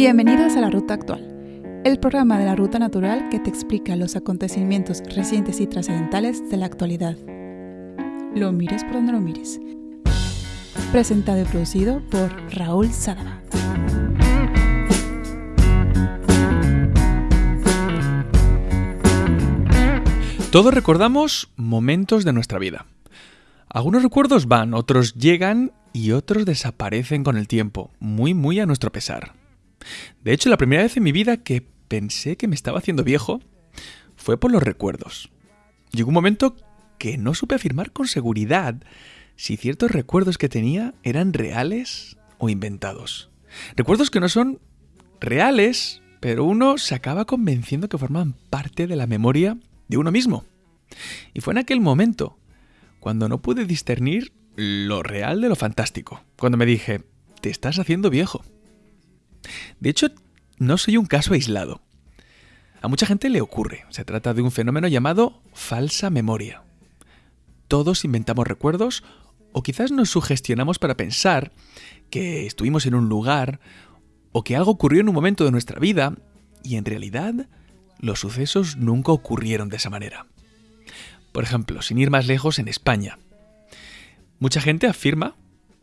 Bienvenidos a la Ruta Actual, el programa de la Ruta Natural que te explica los acontecimientos recientes y trascendentales de la actualidad. Lo mires por donde lo mires. Presentado y producido por Raúl Sadaba. Todos recordamos momentos de nuestra vida. Algunos recuerdos van, otros llegan y otros desaparecen con el tiempo, muy muy a nuestro pesar. De hecho, la primera vez en mi vida que pensé que me estaba haciendo viejo fue por los recuerdos. Llegó un momento que no supe afirmar con seguridad si ciertos recuerdos que tenía eran reales o inventados. Recuerdos que no son reales, pero uno se acaba convenciendo que forman parte de la memoria de uno mismo. Y fue en aquel momento cuando no pude discernir lo real de lo fantástico, cuando me dije, te estás haciendo viejo. De hecho, no soy un caso aislado. A mucha gente le ocurre. Se trata de un fenómeno llamado falsa memoria. Todos inventamos recuerdos o quizás nos sugestionamos para pensar que estuvimos en un lugar o que algo ocurrió en un momento de nuestra vida y en realidad los sucesos nunca ocurrieron de esa manera. Por ejemplo, sin ir más lejos, en España. Mucha gente afirma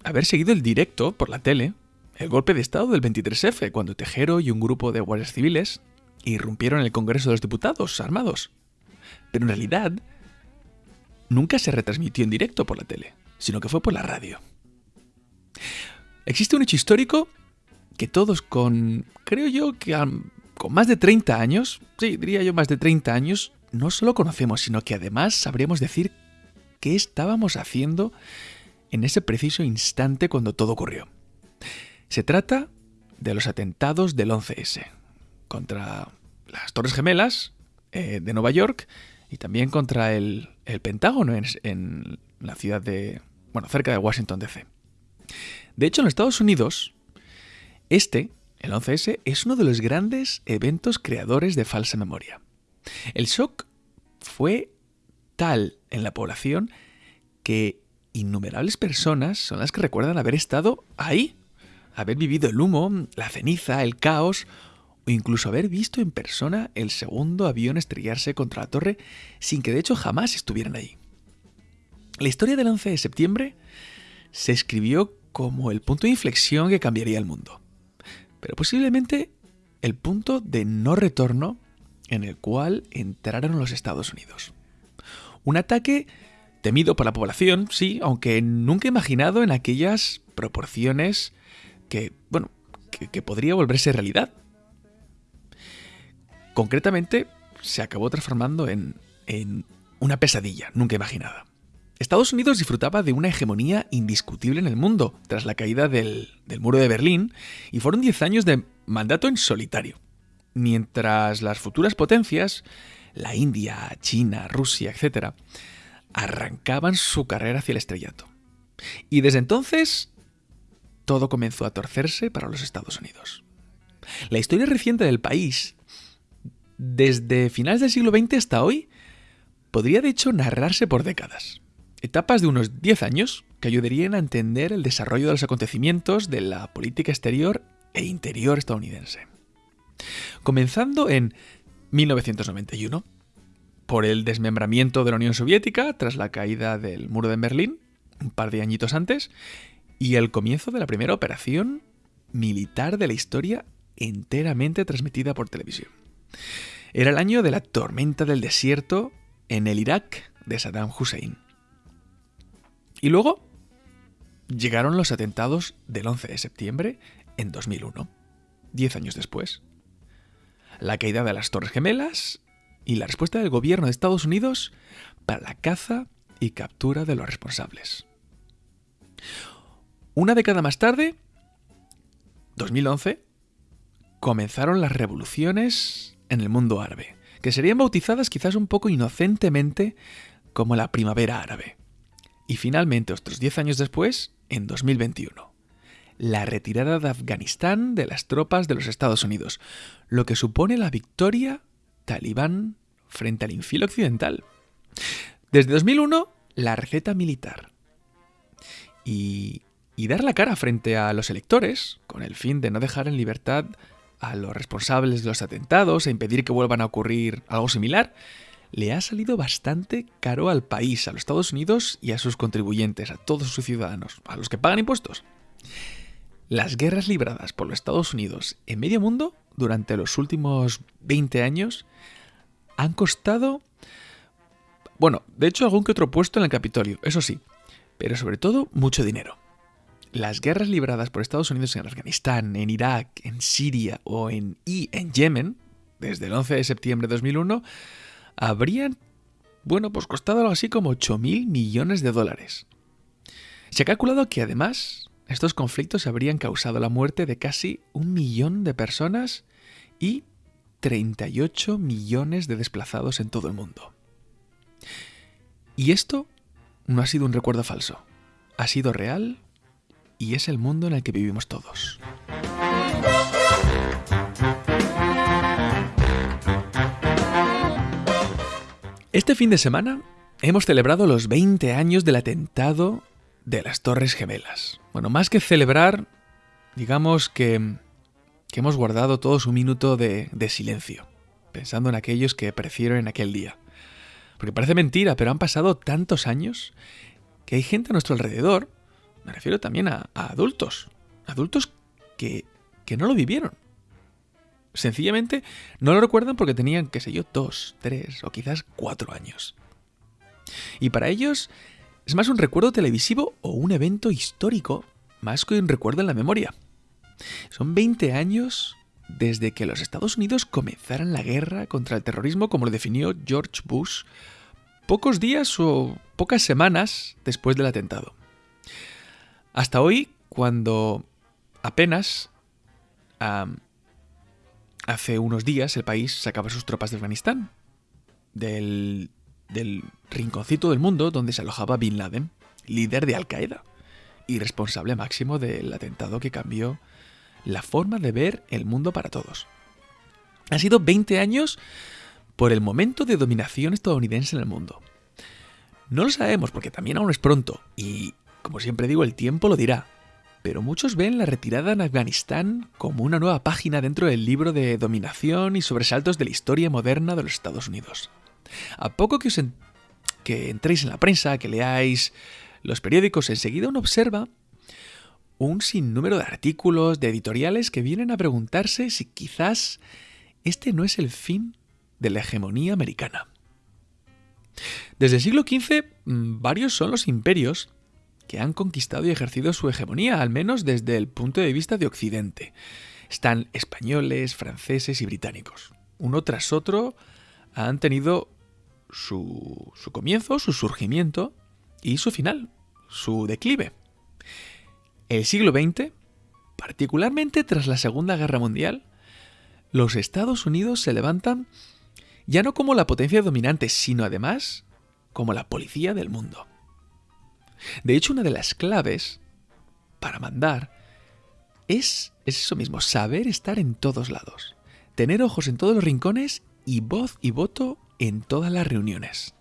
haber seguido el directo por la tele el golpe de Estado del 23F, cuando Tejero y un grupo de guardias civiles irrumpieron en el Congreso de los Diputados armados. Pero en realidad, nunca se retransmitió en directo por la tele, sino que fue por la radio. Existe un hecho histórico que todos con, creo yo que con más de 30 años, sí, diría yo más de 30 años, no solo conocemos, sino que además sabríamos decir qué estábamos haciendo en ese preciso instante cuando todo ocurrió. Se trata de los atentados del 11S contra las Torres Gemelas eh, de Nueva York y también contra el, Pentágono en, la ciudad de, bueno, cerca de Washington DC. De hecho, en los Estados Unidos, este, el 11S, es uno de los grandes eventos creadores de falsa memoria. El shock fue tal en la población que innumerables personas son las que recuerdan haber estado ahí haber vivido el humo, la ceniza, el caos, o incluso haber visto en persona el segundo avión estrellarse contra la torre sin que de hecho jamás estuvieran ahí. La historia del 11 de septiembre se escribió como el punto de inflexión que cambiaría el mundo, pero posiblemente el punto de no retorno en el cual entraron los Estados Unidos. Un ataque temido por la población, sí, aunque nunca imaginado en aquellas proporciones que, bueno, que, podría volverse realidad. Concretamente, se acabó transformando en, en una pesadilla nunca imaginada. Estados Unidos disfrutaba de una hegemonía indiscutible en el mundo tras la caída del, del muro de Berlín y fueron 10 años de mandato en solitario. Mientras las futuras potencias, la India, China, Rusia, etc., arrancaban su carrera hacia el estrellato. Y desde entonces todo comenzó a torcerse para los Estados Unidos. La historia reciente del país, desde finales del siglo XX hasta hoy, podría de hecho narrarse por décadas. Etapas de unos 10 años que ayudarían a entender el desarrollo de los acontecimientos de la política exterior e interior estadounidense. Comenzando en 1991, por el desmembramiento de la Unión Soviética tras la caída del muro de Berlín, un par de añitos antes, y el comienzo de la primera operación militar de la historia enteramente transmitida por televisión. Era el año de la tormenta del desierto en el Irak de Saddam Hussein. Y luego llegaron los atentados del 11 de septiembre en 2001, diez años después. La caída de las Torres Gemelas y la respuesta del gobierno de Estados Unidos para la caza y captura de los responsables. Una década más tarde, 2011, comenzaron las revoluciones en el mundo árabe, que serían bautizadas quizás un poco inocentemente como la primavera árabe. Y finalmente, otros 10 años después, en 2021, la retirada de Afganistán de las tropas de los Estados Unidos, lo que supone la victoria talibán frente al infilo occidental. Desde 2001, la receta militar. Y y dar la cara frente a los electores, con el fin de no dejar en libertad a los responsables de los atentados, a impedir que vuelvan a ocurrir algo similar, le ha salido bastante caro al país, a los Estados Unidos y a sus contribuyentes, a todos sus ciudadanos, a los que pagan impuestos. Las guerras libradas por los Estados Unidos en medio mundo durante los últimos 20 años han costado, bueno, de hecho algún que otro puesto en el Capitolio, eso sí, pero sobre todo mucho dinero. Las guerras libradas por Estados Unidos en Afganistán, en Irak, en Siria o en, y en Yemen, desde el 11 de septiembre de 2001, habrían, bueno, pues costado algo así como 8.000 millones de dólares. Se ha calculado que además estos conflictos habrían causado la muerte de casi un millón de personas y 38 millones de desplazados en todo el mundo. Y esto no ha sido un recuerdo falso, ha sido real y es el mundo en el que vivimos todos. Este fin de semana hemos celebrado los 20 años del atentado de las Torres Gemelas. Bueno, más que celebrar, digamos que, que hemos guardado todos un minuto de, de silencio, pensando en aquellos que perecieron en aquel día. Porque parece mentira, pero han pasado tantos años que hay gente a nuestro alrededor, me refiero también a, adultos, adultos que, que no lo vivieron. Sencillamente no lo recuerdan porque tenían, qué sé yo, dos, tres o quizás cuatro años. Y para ellos es más un recuerdo televisivo o un evento histórico, más que un recuerdo en la memoria. Son 20 años desde que los Estados Unidos comenzaran la guerra contra el terrorismo como lo definió George Bush pocos días o pocas semanas después del atentado. Hasta hoy, cuando apenas hace unos días el país sacaba sus tropas de Afganistán, del del rinconcito del mundo donde se alojaba Bin Laden, líder de Al Qaeda y responsable máximo del atentado que cambió la forma de ver el mundo para todos. Han sido 20 años por el momento de dominación estadounidense en el mundo. No lo sabemos porque también aún es pronto y, como siempre digo, el tiempo lo dirá. Pero muchos ven la retirada en Afganistán como una nueva página dentro del libro de dominación y sobresaltos de la historia moderna de los Estados Unidos. A poco que, os que entréis en la prensa, que leáis los periódicos, enseguida uno observa un sinnúmero de artículos, de editoriales que vienen a preguntarse si quizás este no es el fin de la hegemonía americana. Desde el siglo XV, mm, varios son los imperios que han conquistado y ejercido su hegemonía, al menos desde el punto de vista de Occidente. Están españoles, franceses y británicos. Uno tras otro han tenido su, comienzo, su surgimiento y su final, su declive. El siglo XX, particularmente tras la Segunda Guerra Mundial, los Estados Unidos se levantan ya no como la potencia dominante, sino además como la policía del mundo. De hecho, una de las claves para mandar es, es eso mismo, saber estar en todos lados, tener ojos en todos los rincones y voz y voto en todas las reuniones.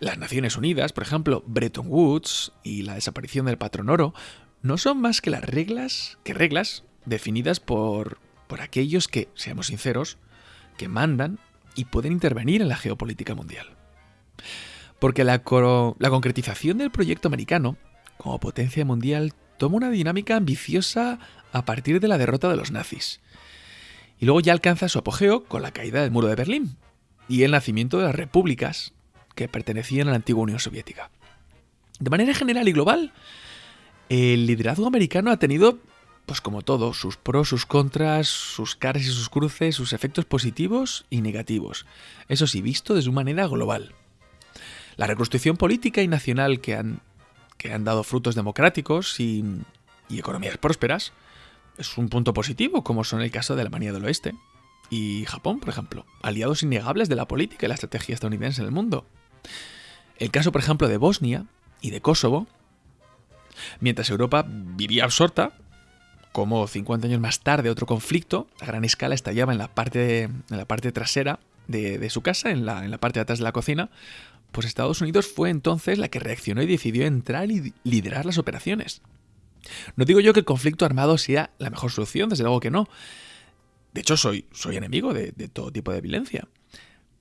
Las Naciones Unidas, por ejemplo, Bretton Woods y la desaparición del patrón oro, no son más que las reglas, que reglas definidas por, por aquellos que, seamos sinceros, que mandan y pueden intervenir en la geopolítica mundial. Porque la, concretización del proyecto americano como potencia mundial toma una dinámica ambiciosa a partir de la derrota de los nazis. Y luego ya alcanza su apogeo con la caída del muro de Berlín, y el nacimiento de las repúblicas que pertenecían a la antigua Unión Soviética. De manera general y global, el liderazgo americano ha tenido, pues como todo, sus pros, sus contras, sus caras y sus cruces, sus efectos positivos y negativos. Eso sí, visto desde una manera global. La reconstrucción política y nacional que han, que han dado frutos democráticos y, y economías prósperas es un punto positivo, como son el caso de Alemania del Oeste, y Japón, por ejemplo, aliados innegables de la política y la estrategia estadounidense en el mundo. El caso, por ejemplo, de Bosnia y de Kosovo, mientras Europa vivía absorta, como 50 años más tarde otro conflicto a gran escala estallaba en la parte, en la parte trasera de, su casa, en la, en la parte de atrás de la cocina, pues Estados Unidos fue entonces la que reaccionó y decidió entrar y liderar las operaciones. No digo yo que el conflicto armado sea la mejor solución, desde luego que no, De hecho, soy, soy enemigo de, todo tipo de violencia.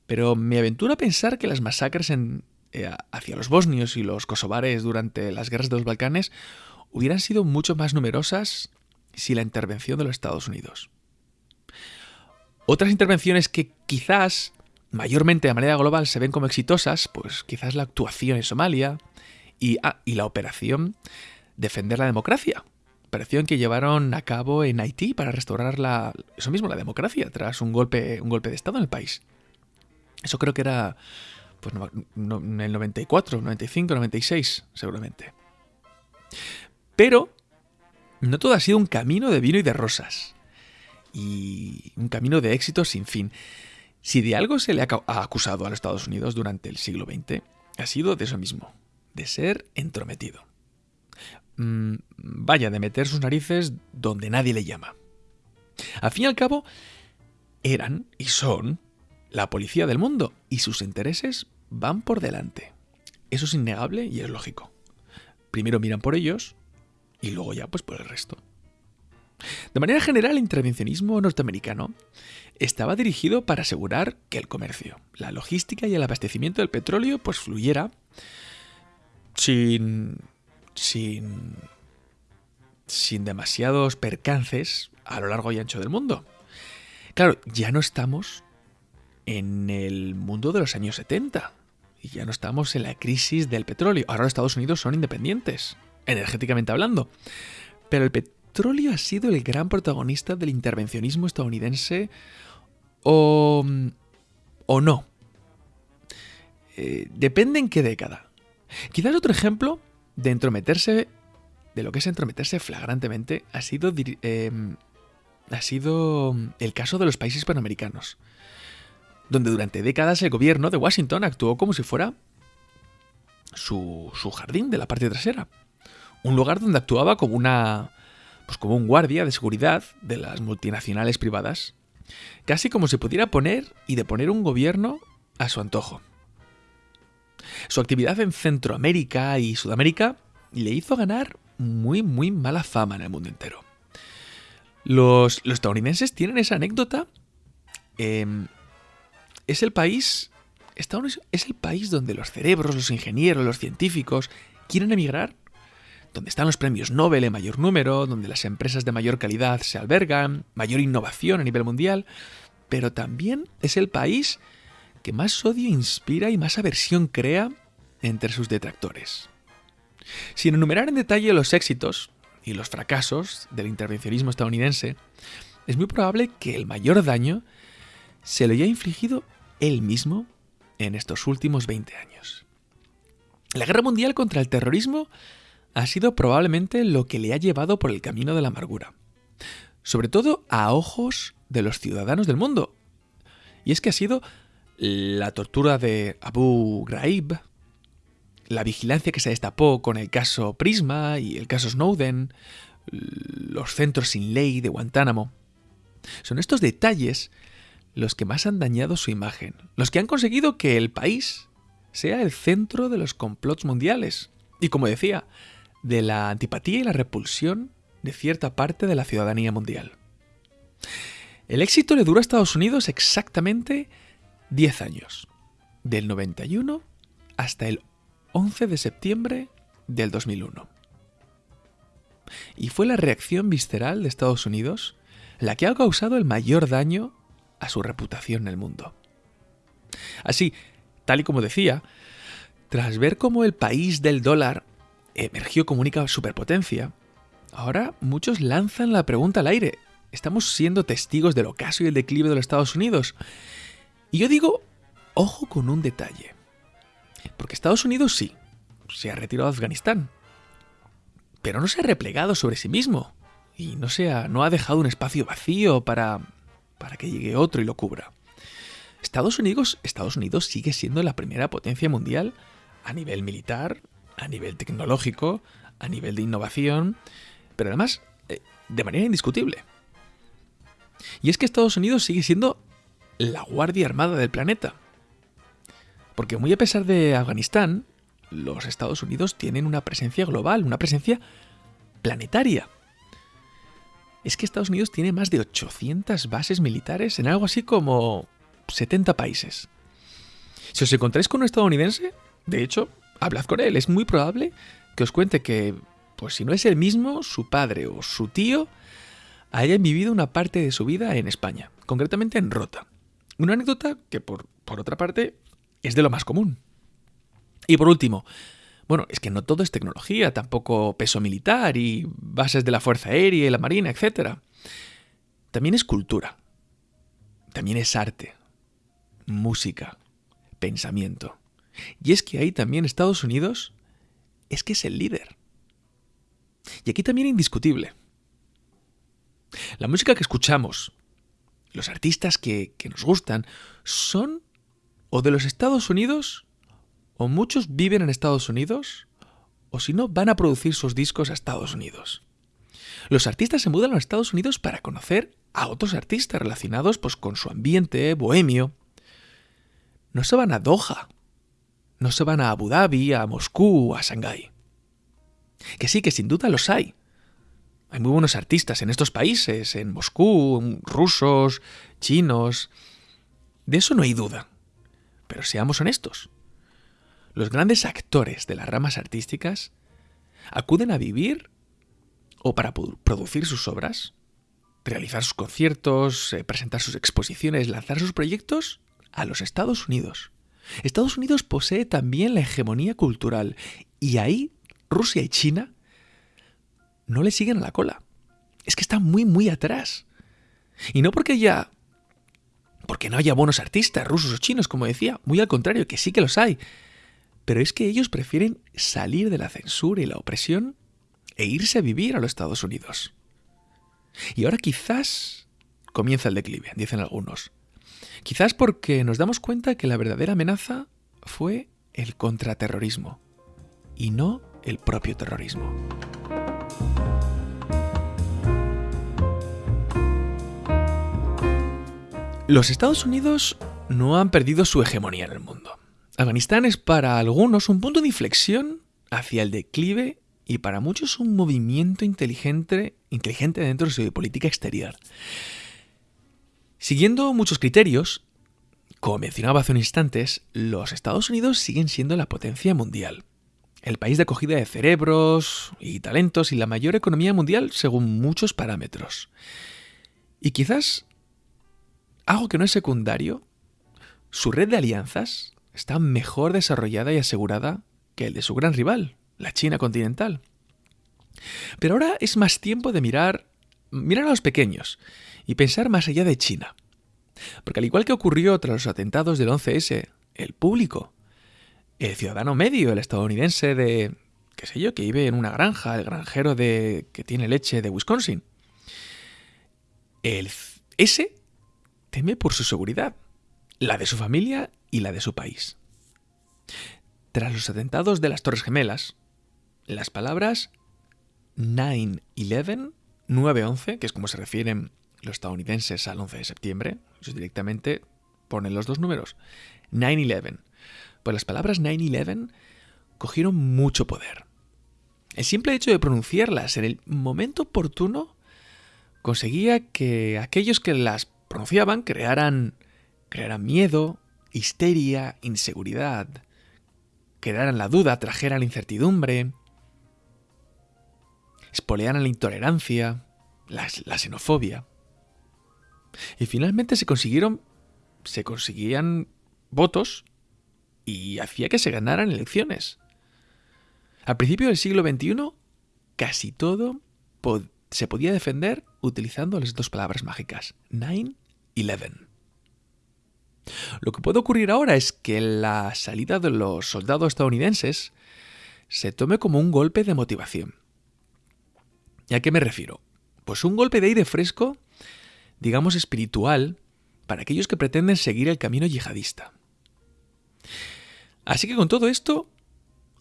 Pero me aventuro a pensar que las masacres eh, hacia los bosnios y los kosovares durante las guerras de los Balcanes hubieran sido mucho más numerosas si la intervención de los Estados Unidos. Otras intervenciones que quizás mayormente de manera global se ven como exitosas, pues quizás la actuación en Somalia y, ah, y la operación Defender la Democracia, operación que llevaron a cabo en Haití para restaurar la, eso mismo, la democracia, tras un golpe, un golpe de Estado en el país. Eso creo que era pues, en el 94, 95, 96, seguramente. Pero no todo ha sido un camino de vino y de rosas. Y un camino de éxito sin fin. Si de algo se le ha acusado a los Estados Unidos durante el siglo XX, ha sido de eso mismo, de ser entrometido. Mm, vaya, de meter sus narices donde nadie le llama. Al fin y al cabo, eran y son la policía del mundo y sus intereses van por delante. Eso es innegable y es lógico. Primero miran por ellos y luego ya pues por el resto. De manera general, el intervencionismo norteamericano estaba dirigido para asegurar que el comercio, la logística y el abastecimiento del petróleo pues fluyera sin sin sin demasiados percances a lo largo y ancho del mundo. Claro, ya no estamos en el mundo de los años 70 y ya no estamos en la crisis del petróleo. Ahora los Estados Unidos son independientes, energéticamente hablando. Pero el petróleo ha sido el gran protagonista del intervencionismo estadounidense o, o no. Eh, depende en qué década. Quizás otro ejemplo de entrometerse, de lo que es entrometerse flagrantemente, ha sido, em, ha sido el caso de los países hispanoamericanos, donde durante décadas el gobierno de Washington actuó como si fuera su, su jardín de la parte trasera, un lugar donde actuaba como una pues como un guardia de seguridad de las multinacionales privadas, casi como si pudiera poner y deponer un gobierno a su antojo. Su actividad en Centroamérica y Sudamérica le hizo ganar muy, muy mala fama en el mundo entero. Los, estadounidenses tienen esa anécdota. Em, es el país. Estados es el país donde los cerebros, los ingenieros, los científicos quieren emigrar, donde están los premios Nobel en mayor número, donde las empresas de mayor calidad se albergan, mayor innovación a nivel mundial, pero también es el país que más odio inspira y más aversión crea entre sus detractores. Sin enumerar en detalle los éxitos y los fracasos del intervencionismo estadounidense, es muy probable que el mayor daño se lo haya infligido él mismo en estos últimos 20 años. La guerra mundial contra el terrorismo ha sido probablemente lo que le ha llevado por el camino de la amargura, sobre todo a ojos de los ciudadanos del mundo. Y es que ha sido la tortura de Abu Ghraib, la vigilancia que se destapó con el caso Prisma y el caso Snowden, los centros sin ley de Guantánamo. Son estos detalles los que más han dañado su imagen, los que han conseguido que el país sea el centro de los complots mundiales y, como decía, de la antipatía y la repulsión de cierta parte de la ciudadanía mundial. El éxito le duró a Estados Unidos exactamente 10 años, del 91 hasta el 11 de septiembre del 2001. Y fue la reacción visceral de Estados Unidos la que ha causado el mayor daño a su reputación en el mundo. Así, tal y como decía, tras ver cómo el país del dólar emergió como única superpotencia, ahora muchos lanzan la pregunta al aire. ¿Estamos siendo testigos del ocaso y el declive de los Estados Unidos? Y yo digo, ojo con un detalle. Porque Estados Unidos sí, se ha retirado de Afganistán. Pero no se ha replegado sobre sí mismo. Y no, se ha, no ha dejado un espacio vacío para, para que llegue otro y lo cubra. Estados Unidos, Estados Unidos sigue siendo la primera potencia mundial a nivel militar, a nivel tecnológico, a nivel de innovación, pero además eh, de manera indiscutible. Y es que Estados Unidos sigue siendo la Guardia Armada del planeta. Porque muy a pesar de Afganistán, los Estados Unidos tienen una presencia global, una presencia planetaria. es que Estados Unidos tiene más de 800 bases militares en algo así como 70 países. Si os encontráis con un estadounidense, de hecho, hablad con él. Es muy probable que os cuente que, pues si no es el mismo, su padre o su tío hayan vivido una parte de su vida en España, concretamente en Rota. Una anécdota que, por, por otra parte, es de lo más común. Y por último, bueno, es que no todo es tecnología, tampoco peso militar y bases de la Fuerza Aérea y la Marina, etc. También es cultura. También es arte, música, pensamiento. Y es que ahí también Estados Unidos es que es el líder. Y aquí también indiscutible. La música que escuchamos, los artistas que, que nos gustan, son o de los Estados Unidos o muchos viven en Estados Unidos, o si no, van a producir sus discos a Estados Unidos. Los artistas se mudan a Estados Unidos para conocer a otros artistas relacionados pues, con su ambiente bohemio. No se van a Doha, no se van a Abu Dhabi, a Moscú, a Shanghái. Que sí, que sin duda los hay. Hay muy buenos artistas en estos países, en Moscú, rusos, chinos. De eso no hay duda. Pero seamos honestos. Los grandes actores de las ramas artísticas acuden a vivir o para producir sus obras, realizar sus conciertos, eh, presentar sus exposiciones, lanzar sus proyectos a los Estados Unidos. Estados Unidos posee también la hegemonía cultural y ahí Rusia y China no le siguen a la cola. Es que están muy, muy atrás. Y no porque ya... Porque no haya buenos artistas rusos o chinos, como decía. Muy al contrario, que sí que los hay. Pero es que ellos prefieren salir de la censura y la opresión e irse a vivir a los Estados Unidos. Y ahora quizás comienza el declive, dicen algunos. Quizás porque nos damos cuenta que la verdadera amenaza fue el contraterrorismo y no el propio terrorismo. Los Estados Unidos no han perdido su hegemonía en el mundo. Afganistán es para algunos un punto de inflexión hacia el declive y para muchos un movimiento inteligente, inteligente dentro de su política exterior. Siguiendo muchos criterios, como mencionaba hace unos instantes, los Estados Unidos siguen siendo la potencia mundial, el país de acogida de cerebros y talentos y la mayor economía mundial según muchos parámetros. Y quizás algo que no es secundario, su red de alianzas está mejor desarrollada y asegurada que el de su gran rival, la China continental. Pero ahora es más tiempo de mirar, mirar a los pequeños y pensar más allá de China. Porque al igual que ocurrió tras los atentados del 11S, el público, el ciudadano medio, el estadounidense de, qué sé yo, que vive en una granja, el granjero de que tiene leche de Wisconsin, el ese teme por su seguridad, la de su familia y la de su país. Tras los atentados de las Torres Gemelas, las palabras 9-11, 9-11, que es como se refieren los estadounidenses al 11 de septiembre, ellos directamente ponen los dos números, 9-11. Pues las palabras 9-11 cogieron mucho poder. El simple hecho de pronunciarlas en el momento oportuno conseguía que aquellos que las pronunciaban crearan, crearan miedo, histeria, inseguridad, quedaran la duda, trajeran la incertidumbre, espolearan la intolerancia, la xenofobia. Y finalmente se consiguieron, se conseguían votos y hacía que se ganaran elecciones. Al principio del siglo XXI, casi todo se podía defender utilizando las dos palabras mágicas, 9-11. Lo que puede ocurrir ahora es que la salida de los soldados estadounidenses se tome como un golpe de motivación. ¿Y a qué me refiero? Pues un golpe de aire fresco, digamos espiritual, para aquellos que pretenden seguir el camino yihadista. Así que con todo esto,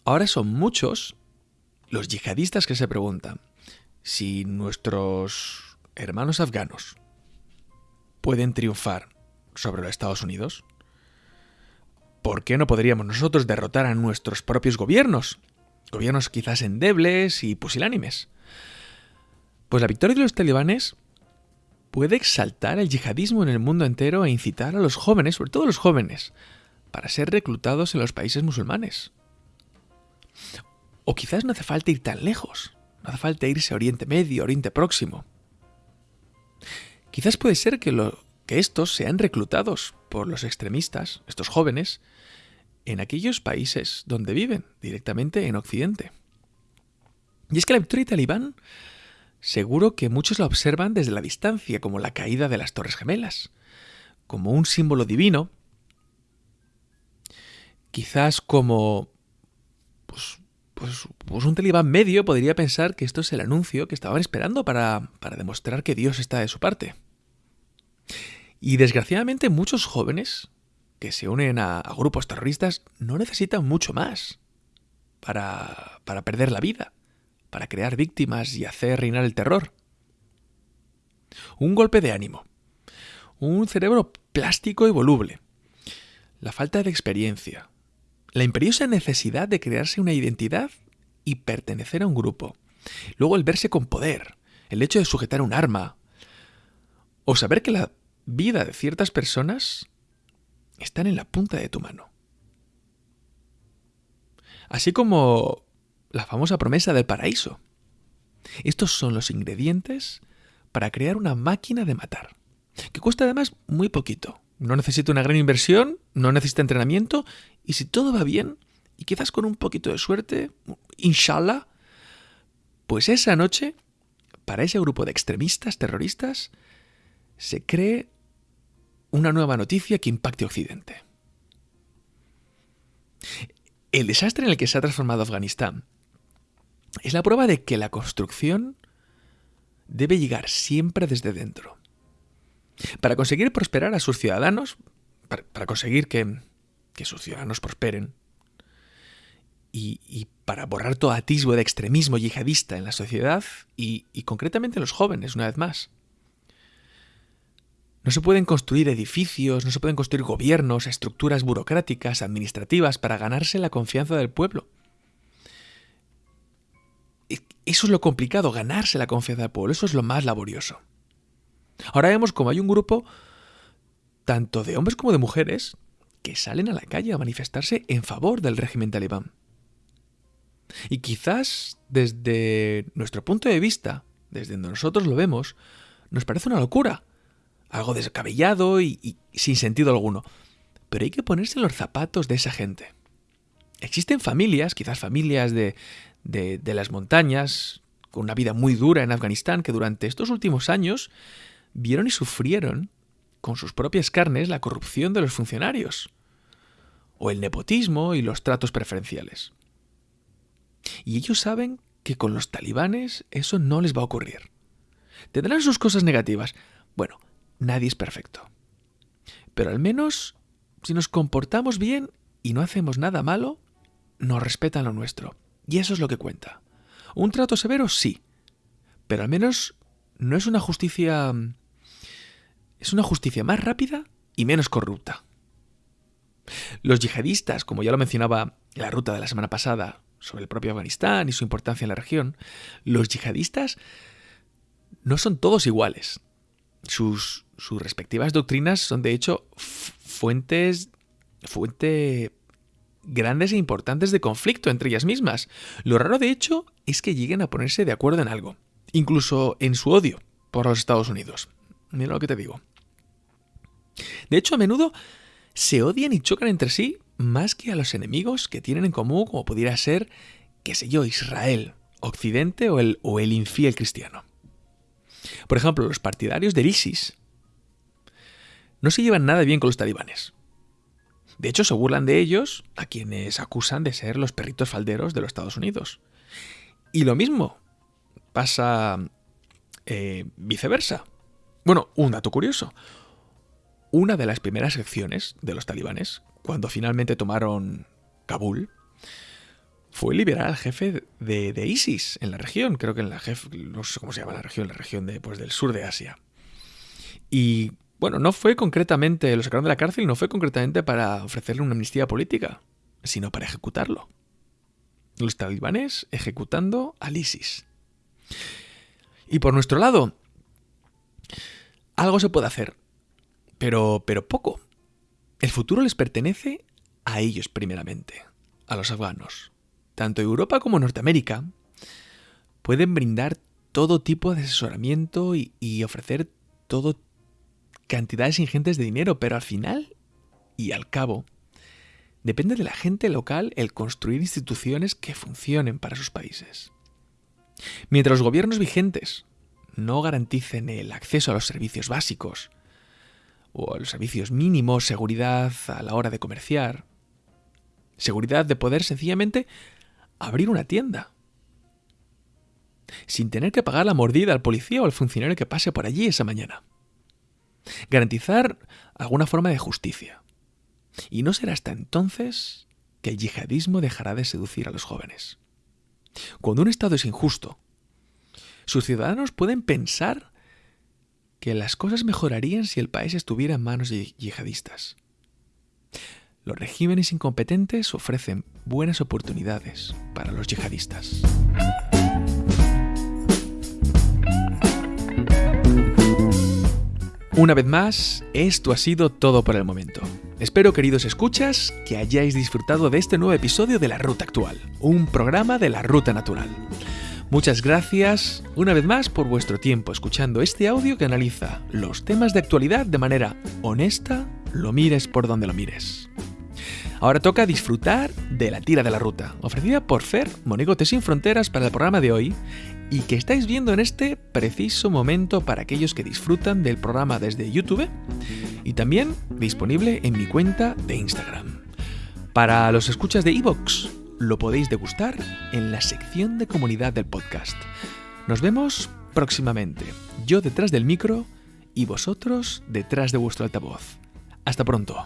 ahora son muchos los yihadistas que se preguntan si nuestros hermanos afganos pueden triunfar sobre los Estados Unidos? ¿Por qué no podríamos nosotros derrotar a nuestros propios gobiernos? Gobiernos quizás endebles y pusilánimes. Pues la victoria de los talibanes puede exaltar el yihadismo en el mundo entero e incitar a los jóvenes, sobre todo los jóvenes, para ser reclutados en los países musulmanes. O quizás no hace falta ir tan lejos, no hace falta irse a Oriente Medio, Oriente Próximo. Quizás puede ser que, que estos sean reclutados por los extremistas, estos jóvenes, en aquellos países donde viven, directamente en Occidente. Y es que la victoria talibán seguro que muchos la observan desde la distancia, como la caída de las Torres Gemelas, como un símbolo divino, quizás como pues, pues, pues, un talibán medio podría pensar que esto es el anuncio que estaban esperando para, para demostrar que Dios está de su parte. Y desgraciadamente muchos jóvenes que se unen a, grupos terroristas no necesitan mucho más para, para perder la vida, para crear víctimas y hacer reinar el terror. Un golpe de ánimo, un cerebro plástico y voluble, la falta de experiencia, la imperiosa necesidad de crearse una identidad y pertenecer a un grupo, luego el verse con poder, el hecho de sujetar un arma, o saber que la vida de ciertas personas están en la punta de tu mano. Así como la famosa promesa del paraíso. Estos son los ingredientes para crear una máquina de matar, que cuesta además muy poquito. No necesita una gran inversión, no necesita entrenamiento, y si todo va bien, y quizás con un poquito de suerte, inshallah, pues esa noche, para ese grupo de extremistas terroristas, se cree una nueva noticia que impacte Occidente. El desastre en el que se ha transformado Afganistán es la prueba de que la construcción debe llegar siempre desde dentro. Para conseguir prosperar a sus ciudadanos, para, conseguir que, sus ciudadanos prosperen, y, para borrar todo atisbo de extremismo yihadista en la sociedad y, y concretamente en los jóvenes, una vez más. No se pueden construir edificios, no se pueden construir gobiernos, estructuras burocráticas, administrativas para ganarse la confianza del pueblo. Eso es lo complicado, ganarse la confianza del pueblo, eso es lo más laborioso. Ahora vemos como hay un grupo, tanto de hombres como de mujeres, que salen a la calle a manifestarse en favor del régimen talibán. Y quizás desde nuestro punto de vista, desde donde nosotros lo vemos, nos parece una locura algo descabellado y, sin sentido alguno. Pero hay que ponerse en los zapatos de esa gente. Existen familias, quizás familias de, de, las montañas, con una vida muy dura en Afganistán, que durante estos últimos años vieron y sufrieron con sus propias carnes la corrupción de los funcionarios, o el nepotismo y los tratos preferenciales. Y ellos saben que con los talibanes eso no les va a ocurrir. Tendrán sus cosas negativas. Bueno, nadie es perfecto. Pero al menos, si nos comportamos bien y no hacemos nada malo, nos respetan lo nuestro. Y eso es lo que cuenta. Un trato severo, sí. Pero al menos no es una justicia... Es una justicia más rápida y menos corrupta. Los yihadistas, como ya lo mencionaba en la ruta de la semana pasada sobre el propio Afganistán y su importancia en la región, los yihadistas no son todos iguales. Sus, sus respectivas doctrinas son de hecho fuentes, fuente grandes e importantes de conflicto entre ellas mismas. Lo raro de hecho es que lleguen a ponerse de acuerdo en algo, incluso en su odio por los Estados Unidos. Mira lo que te digo. De hecho, a menudo se odian y chocan entre sí más que a los enemigos que tienen en común, como pudiera ser, qué sé yo, Israel, Occidente o el, o el infiel cristiano. Por ejemplo, los partidarios del ISIS no se llevan nada bien con los talibanes. De hecho, se burlan de ellos a quienes acusan de ser los perritos falderos de los Estados Unidos. Y lo mismo pasa eh, viceversa. Bueno, un dato curioso. Una de las primeras acciones de los talibanes, cuando finalmente tomaron Kabul, fue liberar al jefe de, ISIS en la región. Creo que en la jefe, no sé cómo se llama la región, la región de, pues, del sur de Asia. Y bueno, no fue concretamente, lo sacaron de la cárcel, no fue concretamente para ofrecerle una amnistía política, sino para ejecutarlo. Los talibanes ejecutando al ISIS. Y por nuestro lado, algo se puede hacer, pero, pero poco. El futuro les pertenece a ellos primeramente, a los afganos. Tanto Europa como Norteamérica pueden brindar todo tipo de asesoramiento y, y ofrecer todo cantidades ingentes de dinero, pero al final y al cabo, depende de la gente local el construir instituciones que funcionen para sus países. Mientras los gobiernos vigentes no garanticen el acceso a los servicios básicos, o a los servicios mínimos, seguridad a la hora de comerciar, seguridad de poder sencillamente abrir una tienda, sin tener que pagar la mordida al policía o al funcionario que pase por allí esa mañana. Garantizar alguna forma de justicia. Y no será hasta entonces que el yihadismo dejará de seducir a los jóvenes. Cuando un Estado es injusto, sus ciudadanos pueden pensar que las cosas mejorarían si el país estuviera en manos de yihadistas. Los regímenes incompetentes ofrecen buenas oportunidades para los yihadistas. Una vez más, esto ha sido todo por el momento. Espero, queridos escuchas, que hayáis disfrutado de este nuevo episodio de La Ruta Actual, un programa de la Ruta Natural. Muchas gracias una vez más por vuestro tiempo escuchando este audio que analiza los temas de actualidad de manera honesta, lo mires por donde lo mires. Ahora toca disfrutar de la tira de la ruta, ofrecida por Fer, Monigote sin Fronteras para el programa de hoy, y que estáis viendo en este preciso momento para aquellos que disfrutan del programa desde YouTube y también disponible en mi cuenta de Instagram. Para los escuchas de Evox, lo podéis degustar en la sección de comunidad del podcast. Nos vemos próximamente, yo detrás del micro y vosotros detrás de vuestro altavoz. Hasta pronto.